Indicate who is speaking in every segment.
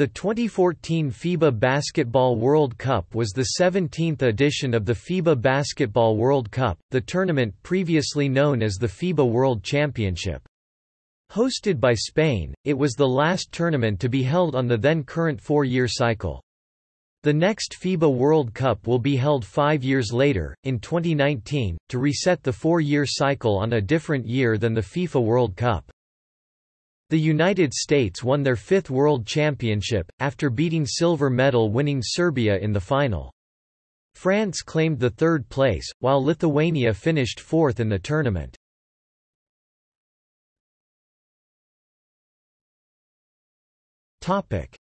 Speaker 1: The 2014 FIBA Basketball World Cup was the 17th edition of the FIBA Basketball World Cup, the tournament previously known as the FIBA World Championship. Hosted by Spain, it was the last tournament to be held on the then current four-year cycle. The next FIBA World Cup will be held five years later, in 2019, to reset the four-year cycle on a different year than the FIFA World Cup. The United States won their fifth World Championship, after beating silver medal-winning Serbia in the final. France claimed the third place, while Lithuania finished fourth in the tournament.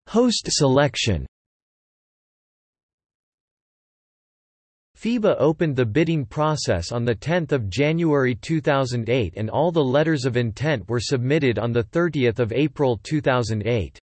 Speaker 1: Host selection FIBA opened the bidding process on 10 January 2008 and all the letters of intent were submitted on 30 April 2008.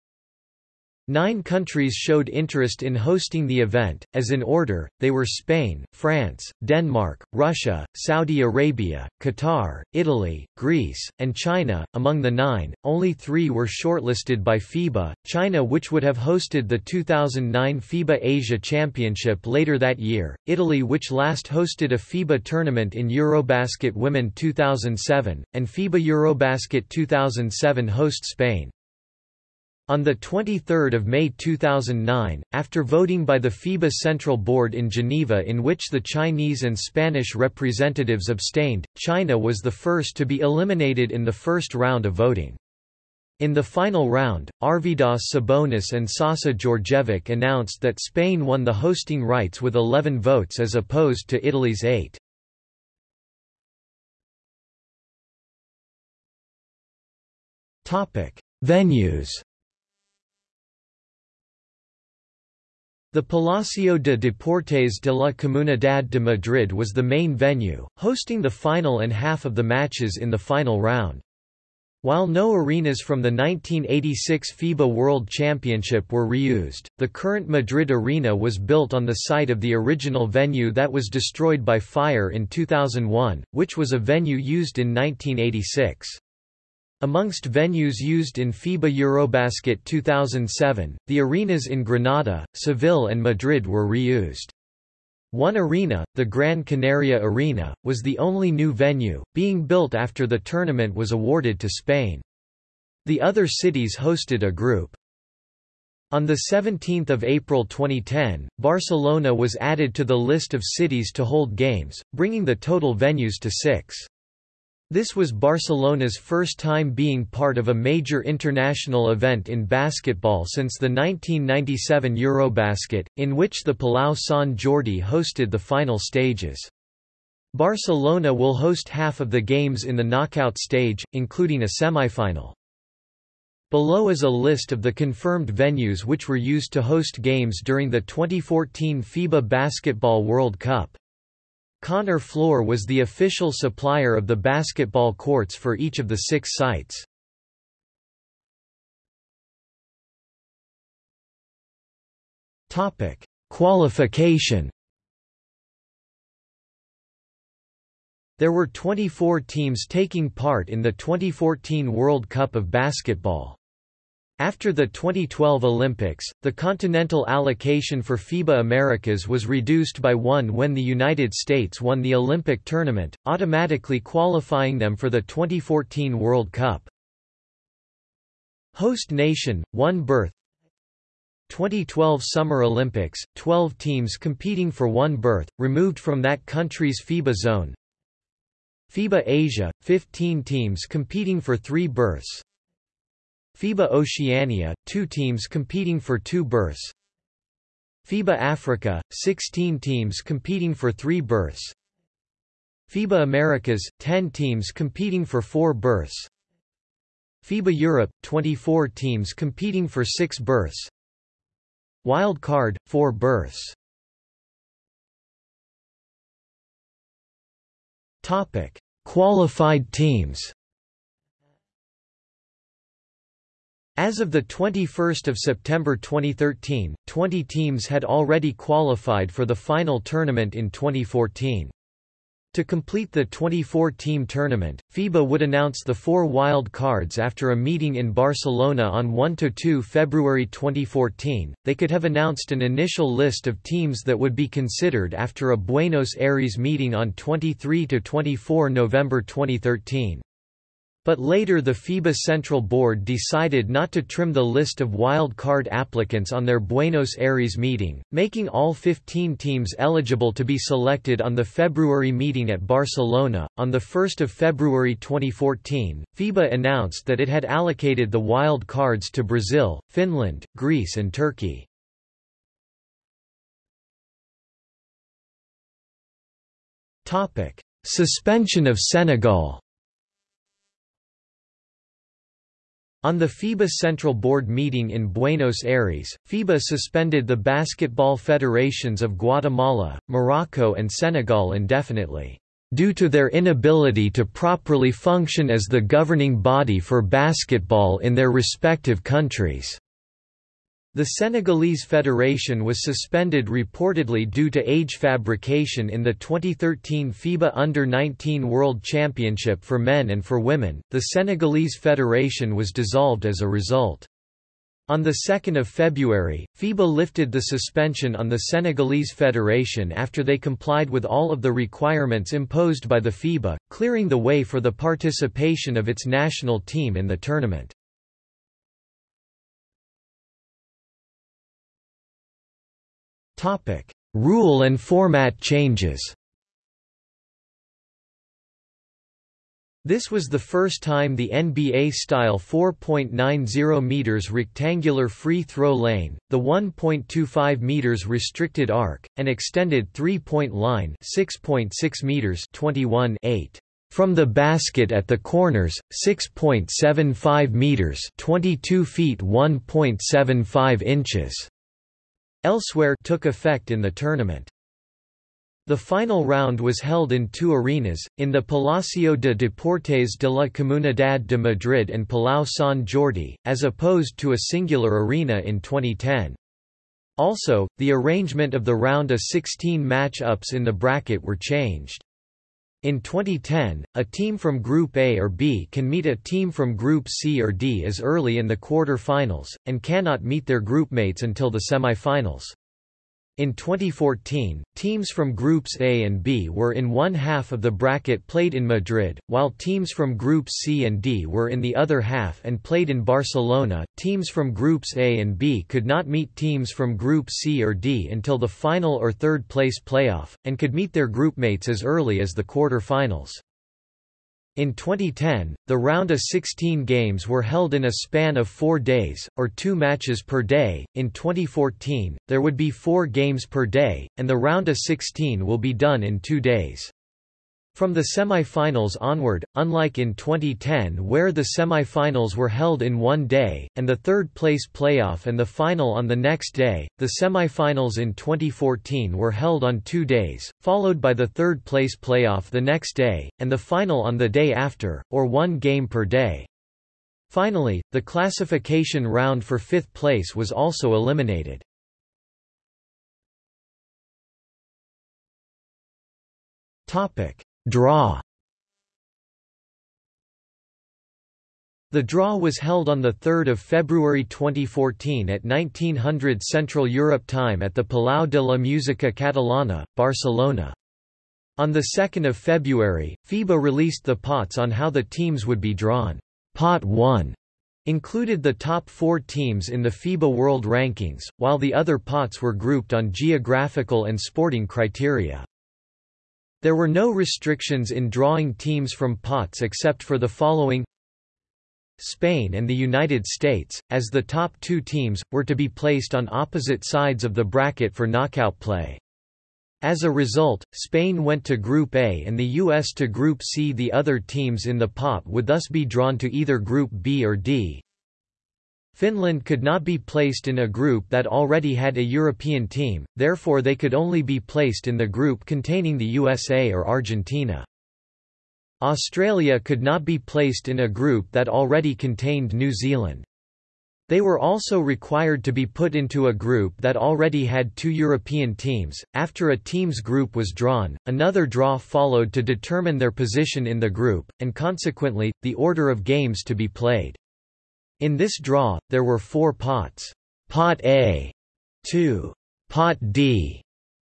Speaker 1: Nine countries showed interest in hosting the event, as in order, they were Spain, France, Denmark, Russia, Saudi Arabia, Qatar, Italy, Greece, and China. Among the nine, only three were shortlisted by FIBA, China which would have hosted the 2009 FIBA Asia Championship later that year, Italy which last hosted a FIBA tournament in Eurobasket Women 2007, and FIBA Eurobasket 2007 host Spain. On 23 May 2009, after voting by the FIBA Central Board in Geneva in which the Chinese and Spanish representatives abstained, China was the first to be eliminated in the first round of voting. In the final round, Arvydas Sabonis and Sasa Djordjevic announced that Spain won the hosting rights with 11 votes as opposed to Italy's 8. Venues The Palacio de Deportes de la Comunidad de Madrid was the main venue, hosting the final and half of the matches in the final round. While no arenas from the 1986 FIBA World Championship were reused, the current Madrid arena was built on the site of the original venue that was destroyed by fire in 2001, which was a venue used in 1986. Amongst venues used in FIBA Eurobasket 2007, the arenas in Granada, Seville and Madrid were reused. One arena, the Gran Canaria Arena, was the only new venue, being built after the tournament was awarded to Spain. The other cities hosted a group. On 17 April 2010, Barcelona was added to the list of cities to hold games, bringing the total venues to six. This was Barcelona's first time being part of a major international event in basketball since the 1997 Eurobasket, in which the Palau Sant Jordi hosted the final stages. Barcelona will host half of the games in the knockout stage, including a semifinal. Below is a list of the confirmed venues which were used to host games during the 2014 FIBA Basketball World Cup. Connor Floor was the official supplier of the basketball courts for each of the six sites. Topic: Qualification There were 24 teams taking part in the 2014 World Cup of Basketball. After the 2012 Olympics, the continental allocation for FIBA Americas was reduced by one when the United States won the Olympic tournament, automatically qualifying them for the 2014 World Cup. Host nation, one berth. 2012 Summer Olympics, 12 teams competing for one berth, removed from that country's FIBA zone. FIBA Asia, 15 teams competing for three berths FIBA Oceania, two teams competing for two berths. FIBA Africa, 16 teams competing for three berths. FIBA Americas, 10 teams competing for four berths. FIBA Europe, 24 teams competing for six berths. Wild card, four berths. Qualified teams As of 21 September 2013, 20 teams had already qualified for the final tournament in 2014. To complete the 24-team tournament, FIBA would announce the four wild cards after a meeting in Barcelona on 1–2 February 2014. They could have announced an initial list of teams that would be considered after a Buenos Aires meeting on 23–24 November 2013. But later the FIBA Central Board decided not to trim the list of wild card applicants on their Buenos Aires meeting, making all 15 teams eligible to be selected on the February meeting at Barcelona. On 1 February 2014, FIBA announced that it had allocated the wild cards to Brazil, Finland, Greece and Turkey. Suspension of Senegal On the FIBA Central Board meeting in Buenos Aires, FIBA suspended the basketball federations of Guatemala, Morocco and Senegal indefinitely, "...due to their inability to properly function as the governing body for basketball in their respective countries." The Senegalese Federation was suspended reportedly due to age fabrication in the 2013 FIBA Under-19 World Championship for men and for women. The Senegalese Federation was dissolved as a result. On 2 February, FIBA lifted the suspension on the Senegalese Federation after they complied with all of the requirements imposed by the FIBA, clearing the way for the participation of its national team in the tournament. Topic: Rule and format changes. This was the first time the NBA-style 4.90 meters rectangular free throw lane, the 1.25 meters restricted arc, and extended three-point line 6.6 meters 21 8 from the basket at the corners 6.75 meters 22 feet 1.75 inches Elsewhere took effect in the tournament. The final round was held in two arenas, in the Palacio de Deportes de la Comunidad de Madrid and Palau Sant Jordi, as opposed to a singular arena in 2010. Also, the arrangement of the round of 16 match-ups in the bracket were changed. In 2010, a team from Group A or B can meet a team from Group C or D as early in the quarter-finals, and cannot meet their groupmates until the semi-finals. In 2014, teams from Groups A and B were in one half of the bracket played in Madrid, while teams from Groups C and D were in the other half and played in Barcelona. Teams from Groups A and B could not meet teams from Group C or D until the final or third place playoff, and could meet their groupmates as early as the quarter-finals. In 2010, the round of 16 games were held in a span of four days, or two matches per day. In 2014, there would be four games per day, and the round of 16 will be done in two days. From the semi-finals onward, unlike in 2010 where the semi-finals were held in one day, and the third-place playoff and the final on the next day, the semi-finals in 2014 were held on two days, followed by the third-place playoff the next day, and the final on the day after, or one game per day. Finally, the classification round for fifth place was also eliminated. Topic Draw The draw was held on 3 February 2014 at 1900 Central Europe time at the Palau de la Música Catalana, Barcelona. On 2 February, FIBA released the pots on how the teams would be drawn. Pot 1 included the top four teams in the FIBA World Rankings, while the other pots were grouped on geographical and sporting criteria. There were no restrictions in drawing teams from pots except for the following Spain and the United States, as the top two teams, were to be placed on opposite sides of the bracket for knockout play. As a result, Spain went to Group A and the US to Group C. The other teams in the pot would thus be drawn to either Group B or D. Finland could not be placed in a group that already had a European team, therefore they could only be placed in the group containing the USA or Argentina. Australia could not be placed in a group that already contained New Zealand. They were also required to be put into a group that already had two European teams. After a team's group was drawn, another draw followed to determine their position in the group, and consequently, the order of games to be played. In this draw, there were four pots. Pot A, 2. Pot D,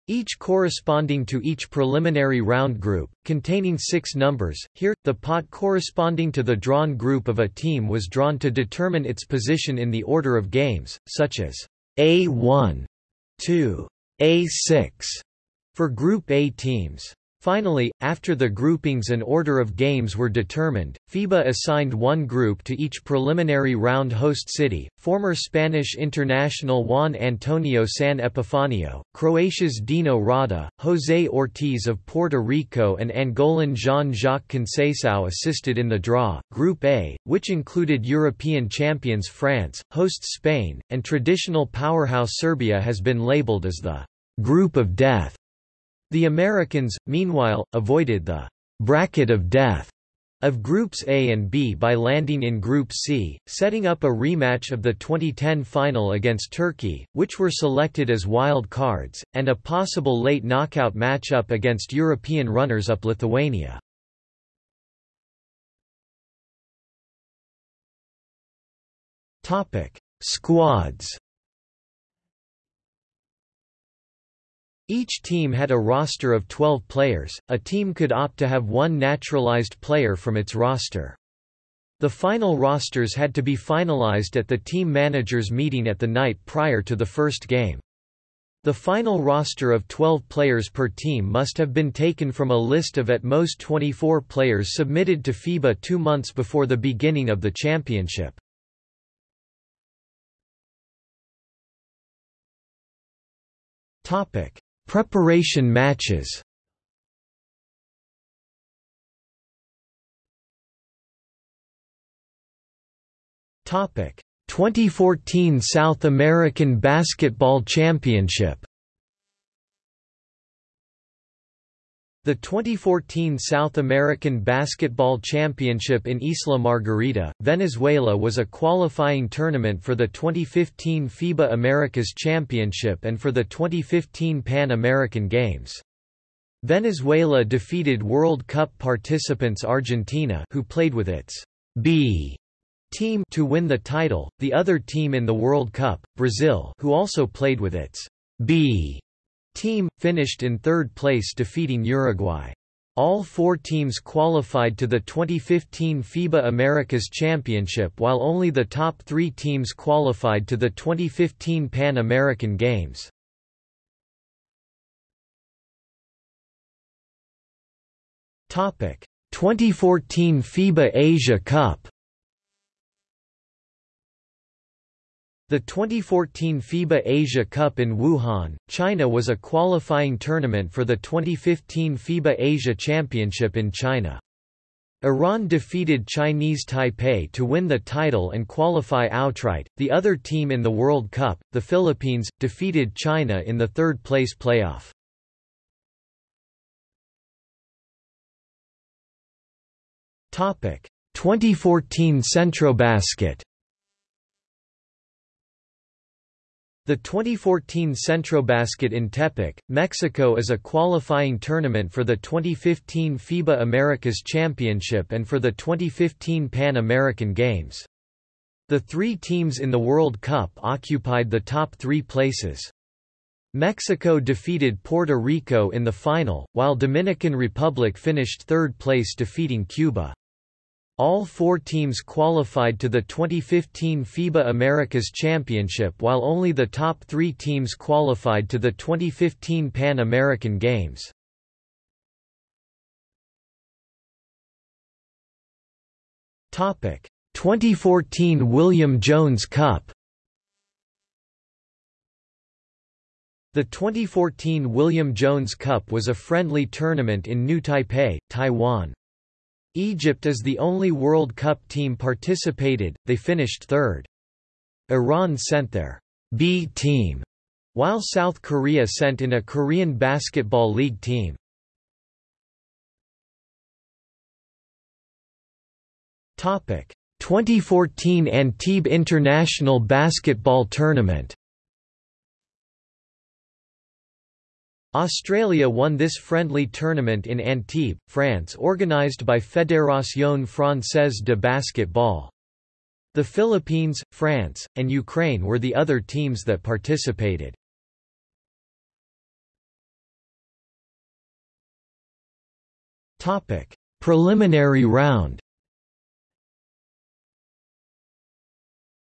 Speaker 1: each corresponding to each preliminary round group, containing six numbers. Here, the pot corresponding to the drawn group of a team was drawn to determine its position in the order of games, such as A1 2, A6 for Group A teams. Finally, after the groupings and order of games were determined, FIBA assigned one group to each preliminary round host city, former Spanish international Juan Antonio San Epifanio, Croatia's Dino Rada, José Ortiz of Puerto Rico and Angolan Jean-Jacques Conceição assisted in the draw. Group A, which included European champions France, hosts Spain, and traditional powerhouse Serbia has been labeled as the «group of death». The Americans, meanwhile, avoided the «bracket of death» of Groups A and B by landing in Group C, setting up a rematch of the 2010 final against Turkey, which were selected as wild cards, and a possible late knockout matchup against European runners-up Lithuania. Squads Each team had a roster of 12 players, a team could opt to have one naturalized player from its roster. The final rosters had to be finalized at the team managers meeting at the night prior to the first game. The final roster of 12 players per team must have been taken from a list of at most 24 players submitted to FIBA two months before the beginning of the championship. Topic: Preparation matches. Topic. 2014 South American Basketball Championship The 2014 South American Basketball Championship in Isla Margarita, Venezuela was a qualifying tournament for the 2015 FIBA Americas Championship and for the 2015 Pan American Games. Venezuela defeated World Cup participants Argentina who played with its B team to win the title, the other team in the World Cup, Brazil who also played with its B team, finished in third place defeating Uruguay. All four teams qualified to the 2015 FIBA Americas Championship while only the top three teams qualified to the 2015 Pan American Games. Topic: 2014 FIBA Asia Cup The 2014 FIBA Asia Cup in Wuhan, China was a qualifying tournament for the 2015 FIBA Asia Championship in China. Iran defeated Chinese Taipei to win the title and qualify outright. The other team in the World Cup, the Philippines, defeated China in the third place playoff. Topic: 2014 Centrobasket The 2014 Centrobasket in Tepic, Mexico is a qualifying tournament for the 2015 FIBA Americas Championship and for the 2015 Pan American Games. The three teams in the World Cup occupied the top three places. Mexico defeated Puerto Rico in the final, while Dominican Republic finished third place defeating Cuba. All four teams qualified to the 2015 FIBA Americas Championship while only the top three teams qualified to the 2015 Pan American Games. Topic 2014 William Jones Cup The 2014 William Jones Cup was a friendly tournament in New Taipei, Taiwan. Egypt is the only World Cup team participated, they finished third. Iran sent their B team, while South Korea sent in a Korean Basketball League team. Topic 2014 Antibes International Basketball Tournament Australia won this friendly tournament in Antibes, France organised by Fédération Française de Basketball. The Philippines, France, and Ukraine were the other teams that participated. Topic: Preliminary round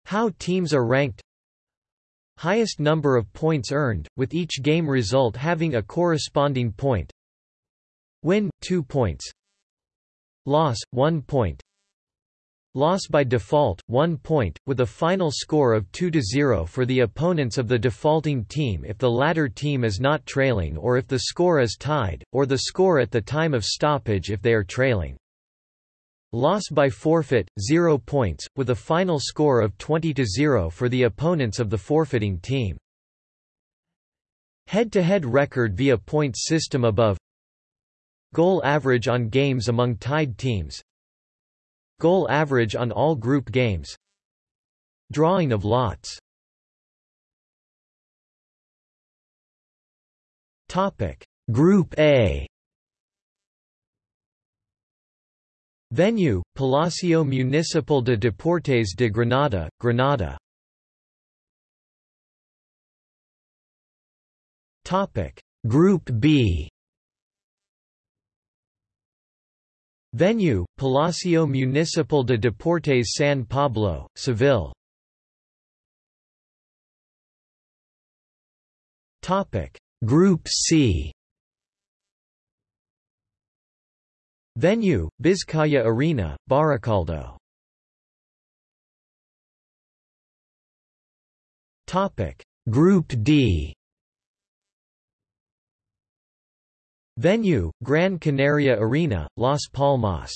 Speaker 1: How teams are ranked Highest number of points earned, with each game result having a corresponding point. Win 2 points. Loss 1 point. Loss by default 1 point, with a final score of 2-0 for the opponents of the defaulting team if the latter team is not trailing or if the score is tied, or the score at the time of stoppage if they are trailing. Loss by forfeit, 0 points, with a final score of 20–0 for the opponents of the forfeiting team. Head-to-head -head record via points system above. Goal average on games among tied teams. Goal average on all group games. Drawing of lots. Topic. Group A Venue, Palacio Municipal de Deportes de Granada, Granada. Group B. Venue, Palacio Municipal de Deportes San Pablo, Seville. Topic. Group C Venue, Vizcaya Arena, Baracaldo Group D. Venue, Gran Canaria Arena, Las Palmas.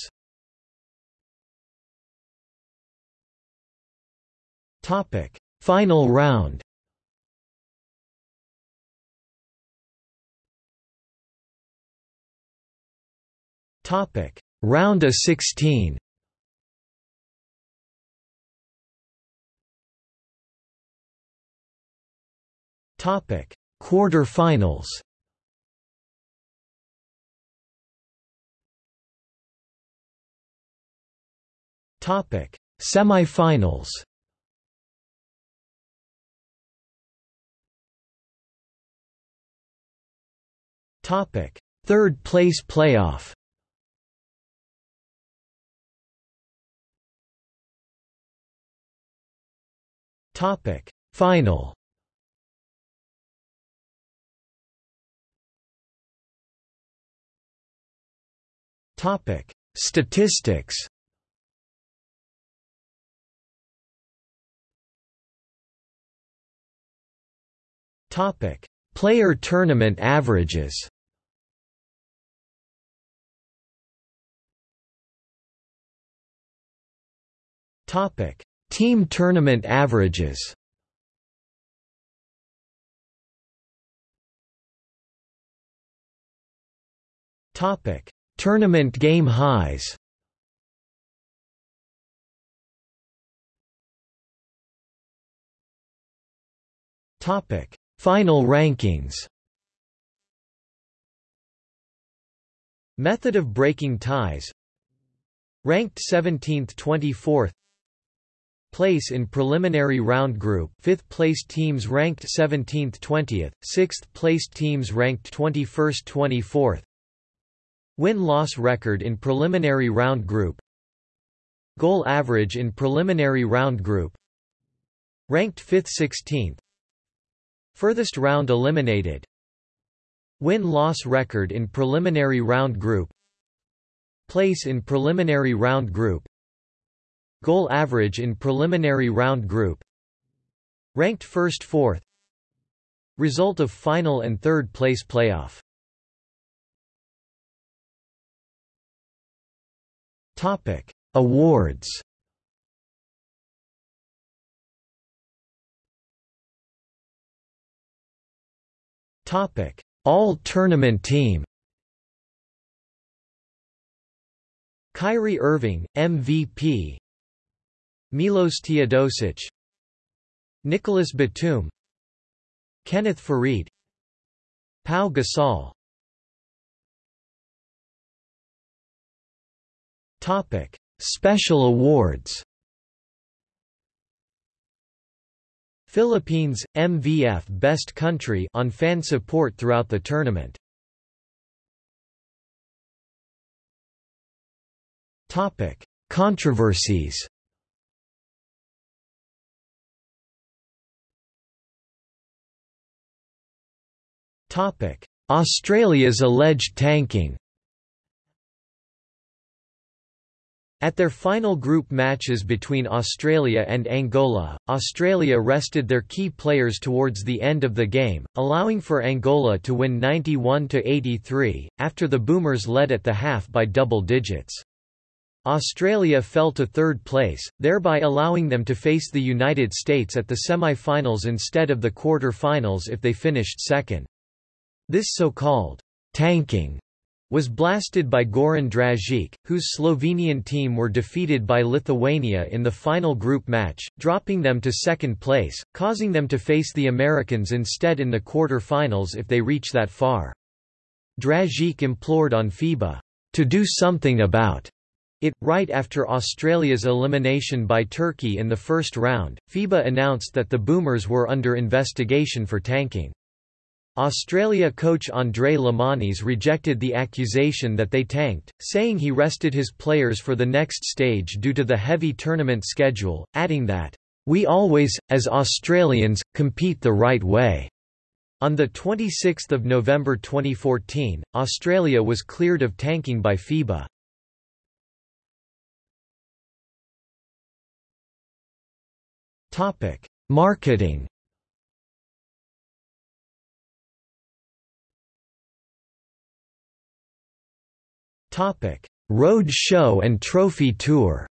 Speaker 1: Final round Topic: Round of 16. Topic: Quarter-finals. Topic: Semi-finals. Topic: Third place playoff. Topic. Final. Topic. Statistics. Topic. Player tournament averages. Topic Team tournament averages Topic: Tournament game highs. Topic: Final rankings. Method of breaking ties. Ranked 17th 24th place in preliminary round group. 5th place teams ranked 17th 20th 6th place teams ranked 21st 24th win-loss record in preliminary round group. Goal average in preliminary round group. Ranked 5th 16th furthest round eliminated. Win-loss record in preliminary round group. Place in preliminary round group Goal average in preliminary round group. Ranked first fourth. Result of final and third place playoff. Topic. Awards. Topic. All Tournament Team. Kyrie Irving, MVP Milos Teodosic Nicolas Batum Kenneth Faried Pau Gasol Topic: Special awards. Philippines MVF Best Country on fan support throughout the tournament. Topic: Controversies. Topic: Australia's alleged tanking. At their final group matches between Australia and Angola, Australia rested their key players towards the end of the game, allowing for Angola to win 91–83, after the Boomers led at the half by double digits. Australia fell to third place, thereby allowing them to face the United States at the semi-finals instead of the quarter-finals if they finished second. This so-called tanking was blasted by Goran Dragic, whose Slovenian team were defeated by Lithuania in the final group match, dropping them to second place, causing them to face the Americans instead in the quarter-finals if they reach that far. Dragic implored on FIBA to do something about it, right after Australia's elimination by Turkey in the first round, FIBA announced that the Boomers were under investigation for tanking. Australia coach Andre Lemanis rejected the accusation that they tanked, saying he rested his players for the next stage due to the heavy tournament schedule, adding that, "...we always, as Australians, compete the right way." On 26 November 2014, Australia was cleared of tanking by FIBA. Marketing. Road show and trophy tour.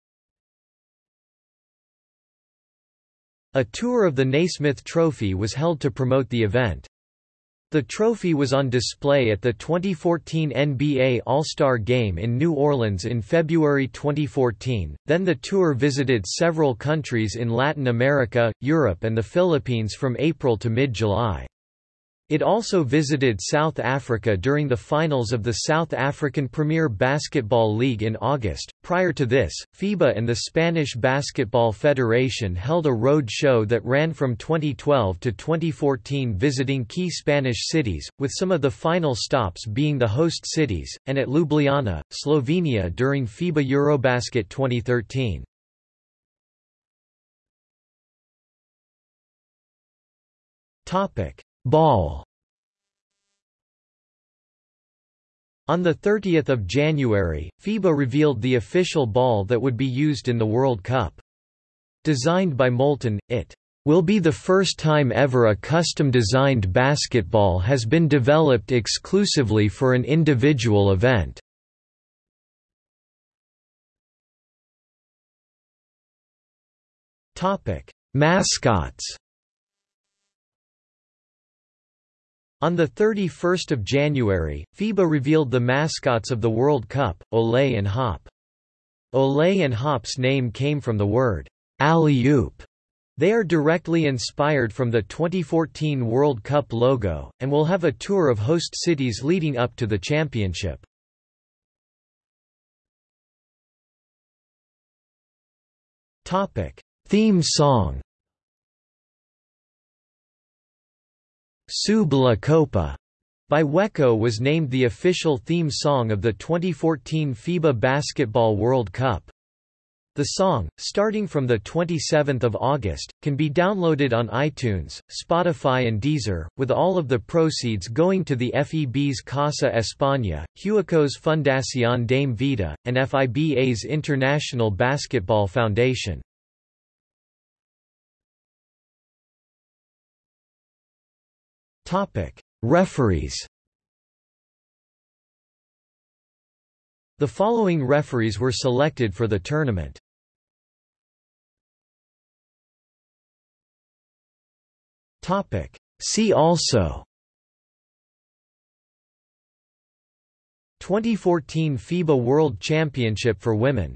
Speaker 1: A tour of the Naismith Trophy was held to promote the event. The trophy was on display at the 2014 NBA All-Star Game in New Orleans in February 2014, then the tour visited several countries in Latin America, Europe and the Philippines from April to mid-July. It also visited South Africa during the finals of the South African Premier Basketball League in August. Prior to this, FIBA and the Spanish Basketball Federation held a road show that ran from 2012 to 2014 visiting key Spanish cities, with some of the final stops being the host cities, and at Ljubljana, Slovenia during FIBA Eurobasket 2013. Topic Ball On 30 January, FIBA revealed the official ball that would be used in the World Cup. Designed by Molten, it will be the first time ever a custom-designed basketball has been developed exclusively for an individual event. Mascots On 31 January, FIBA revealed the mascots of the World Cup, Olé and Hop. Olé and Hop's name came from the word, alley-oop. They are directly inspired from the 2014 World Cup logo, and will have a tour of host cities leading up to the championship. Theme song Sube la Copa by Huecco was named the official theme song of the 2014 FIBA Basketball World Cup. The song, starting from 27 August, can be downloaded on iTunes, Spotify and Deezer, with all of the proceeds going to the FEB's Casa España, Huecco's Fundación Dame Vida, and FIBA's International Basketball Foundation. Topic: Referees. The following referees were selected for the tournament. Topic: See also 2014 FIBA World Championship for Women